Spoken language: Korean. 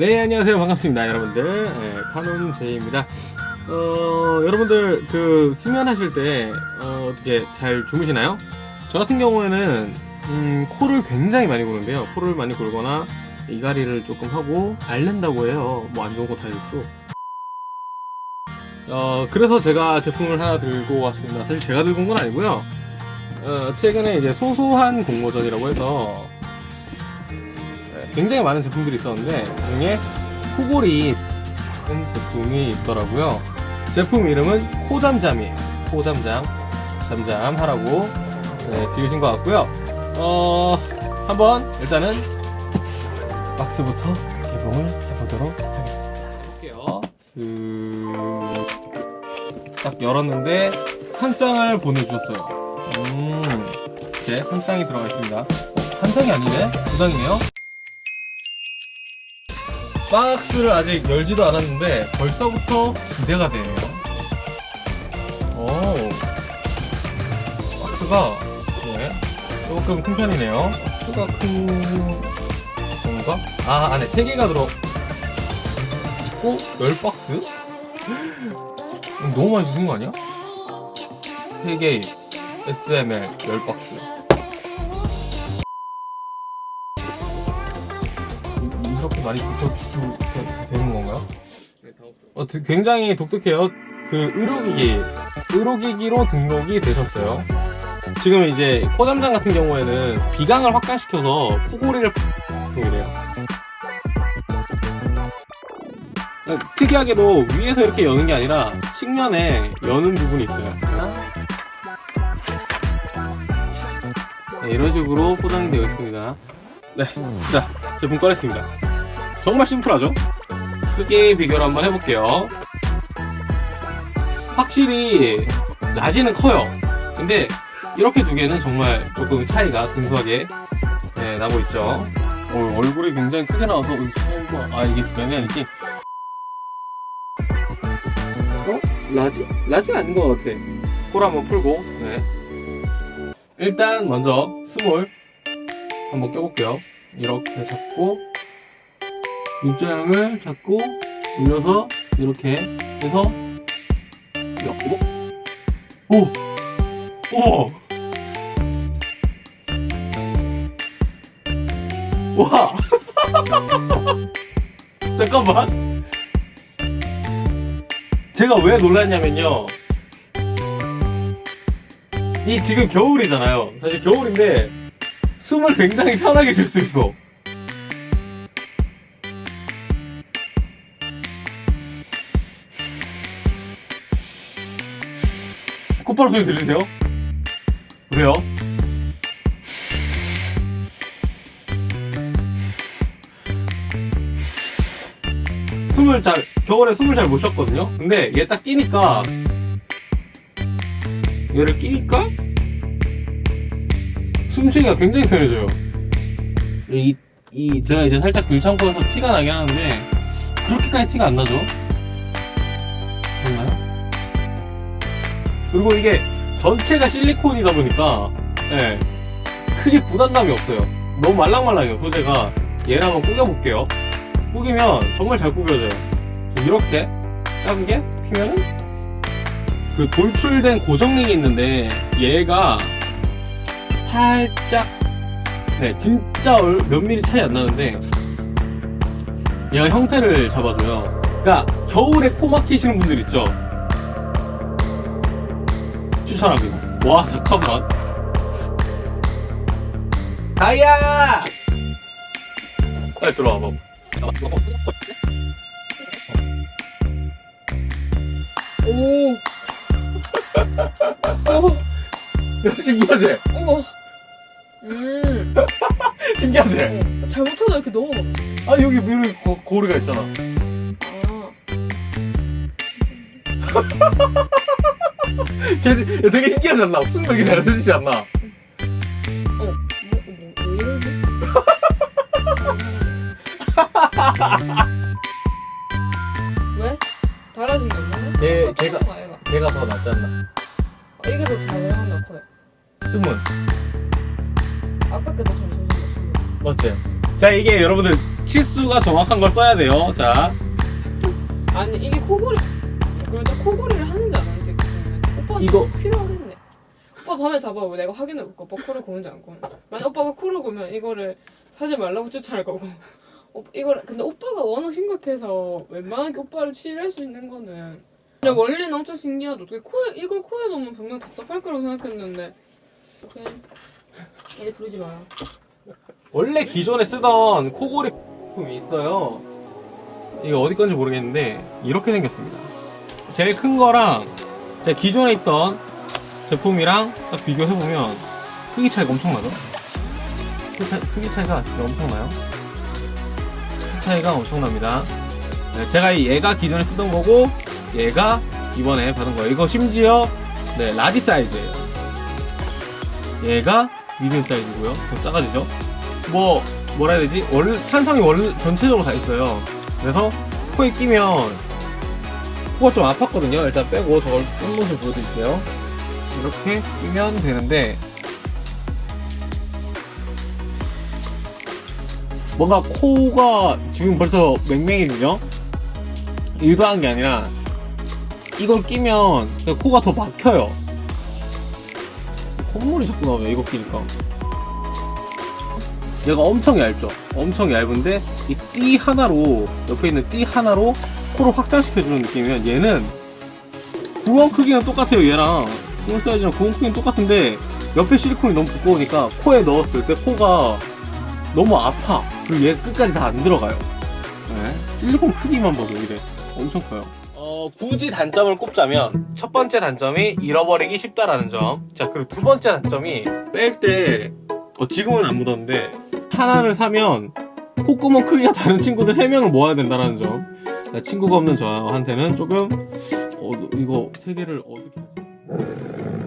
네 안녕하세요. 반갑습니다 여러분들. 네, 카논 제이입니다. 어 여러분들 그 수면하실 때 어, 떻게 잘 주무시나요? 저 같은 경우에는 음, 코를 굉장히 많이 고는데요. 코를 많이 골거나 이가리를 조금 하고 앓는다고 해요. 뭐 안 좋은 거 다 있어 어 그래서 제가 제품을 하나 들고 왔습니다. 사실 제가 들고 온 건 아니고요. 어, 최근에 이제 소소한 공모전이라고 해서 네, 굉장히 많은 제품들이 있었는데 그 중에 코골이 제품이 있더라고요. 제품 이름은 코잠잠이에요 코잠잠 잠잠 하라고 네, 지으신 것 같고요. 어 한번 일단은 박스부터 개봉을 해보도록 하겠습니다. 해볼게요. 쓱... 딱 열었는데 한 장을 보내주셨어요. 음 이렇게 한 장이 들어가 있습니다. 어, 한 장이 아니네? 두 장이네요 박스를 아직 열지도 않았는데 벌써부터 기대가 되네요. 오, 박스가 네, 조금 큰 편이네요. 박스가 큰 건가? 아 안에 3개가 들어 있고 10박스? 너무 많이 주신 거 아니야? 3개 SML 10박스 많이 붙여주셔도 되는 건가요? 어, 드- 굉장히 독특해요. 그 의료기기, 의료기기로 등록이 되셨어요. 지금 이제 코잠장 같은 경우에는 비강을 확장시켜서 코골이를 그래요. 특이하게도 위에서 이렇게 여는 게 아니라 측면에 여는 부분이 있어요. 네, 이런 식으로 포장이 되어 있습니다. 네, 자 제품 꺼냈습니다. 정말 심플하죠? 크기 비교를 한번 해볼게요. 확실히 낮이는 커요. 근데 이렇게 두 개는 정말 조금 차이가 근소하게 네, 나고 있죠. 어, 얼굴이 굉장히 크게 나와서 어, 봐. 아 이게 두 개는 아니지? 어? Large? Large가 아닌 것 같아. 코를 한번 풀고 네. 일단 먼저 small 한번 껴볼게요. 이렇게 잡고 입자형을 잡고 눌러서 이렇게 해서 오! 오! 와! 잠깐만 제가 왜 놀랐냐면요 이 지금 겨울이잖아요 사실 겨울인데 숨을 굉장히 편하게 쉴 수 있어 콧바람 소리 들리세요? 보세요. 숨을 잘, 겨울에 숨을 잘 못 쉬었거든요? 근데 얘 딱 끼니까, 얘를 끼니까, 숨쉬기가 굉장히 편해져요. 이, 이, 제가 이제 살짝 들창고에서 티가 나긴 하는데, 그렇게까지 티가 안 나죠? 그리고 이게 전체가 실리콘이다 보니까 예, 크게 부담감이 없어요. 너무 말랑말랑해요 소재가. 얘를 한번 구겨볼게요. 구기면 정말 잘 구겨져요. 이렇게 작은 게 피면은 그 돌출된 고정링이 있는데 얘가 살짝 네 진짜 얼- 몇 미리 차이 안 나는데 얘가 형태를 잡아줘요. 그러니까 겨울에 코 막히시는 분들 있죠 추천합니다. 와, 잠깐만. 다이아! 빨리 들어와봐. 오, 야, 신기하지? 어머. 음, 신기하지? 어, 잘못하다 이렇게 넣어. 아, 여기 미리 고, 고리가 있잖아. 아, 되게 신기하지 않나? 승덕이 잘해주지 않나? 어, 뭐, 뭐, 왜 이러지? 왜? 달라진 게 없나? 걔, 걔가, 걔가 더 낫지 않나? 아, 이게 더 잘하나 커요. 스문. 아까 게더 잘해줬어. 맞지? 자 이게 여러분들 치수가 정확한 걸 써야 돼요 자 아니 이게 코골이 그래도 코골이를 안 하는지 그러면 오빠는 이거- 필요하겠네. 오빠 밤에 잡아 왜 내가 확인해 볼까 오빠 코를 고는지 안 고는지. 만약 오빠가 코를 고면 이거를 사지 말라고 추천할 거고. 오, 이걸 근데 오빠가 워낙 심각해서 웬만하게 오빠를 치료할 수 있는 거는. 근데 원리는 엄청 신기하다. 어떻게 코에 이걸 코에 넣으면 분명 답답할 거라고 생각했는데. 오케이. 얘 부르지 마라 원래 기존에 쓰던 코골이 제품이 있어요. 이거 어디 건지 모르겠는데 이렇게 생겼습니다. 제일 큰 거랑 제 기존에 있던 제품이랑 딱 비교해보면 크기 차이가 엄청나죠? 크기, 차- 크기 차이가 진짜 엄청나요? 크기 차이가 엄청납니다 네, 제가 이 얘가 기존에 쓰던 거고 얘가 이번에 받은 거예요 이거 심지어 네, large 사이즈예요 얘가 medium 사이즈고요 더 작아지죠? 뭐 뭐라 해야 되지? 원 탄성이 원 전체적으로 다 있어요. 그래서 코에 끼면 코가 좀 아팠거든요. 일단 빼고 저걸 뺀 모습 보여드릴게요. 이렇게 끼면 되는데 뭔가 코가 지금 벌써 맹맹이거든요. 일도 한 게 아니라 이걸 끼면 코가 더 막혀요. 콧물이 자꾸 나와요. 이거 끼니까. 얘가 엄청 얇죠? 엄청 얇은데 이 띠 하나로 옆에 있는 띠 하나로 코를 확장시켜주는 느낌이면 얘는 구멍 크기는 똑같아요 얘랑. small 사이즈랑 구멍 크기는 똑같은데 옆에 실리콘이 너무 두꺼우니까 코에 넣었을 때 코가 너무 아파. 그리고 얘 끝까지 다 안 들어가요. 네. 실리콘 크기만 봐도 이래. 엄청 커요. 어, 굳이 단점을 꼽자면 첫 번째 단점이 잃어버리기 쉽다라는 점자 그리고 두 번째 단점이 뺄때 어, 지금은 안 묻었는데 하나를 사면 콧구멍 크기가 다른 친구들 3명을 모아야 된다는 점. 자, 친구가 없는 저한테는 조금 어, 이거 세 개를 어떻게 하지?